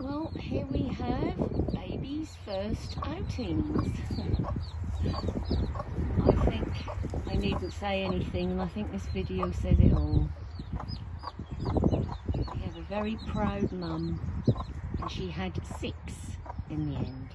Well, here we have baby's first outings. I think I needn't say anything and I think this video says it all. We have a very proud mum and she had six in the end.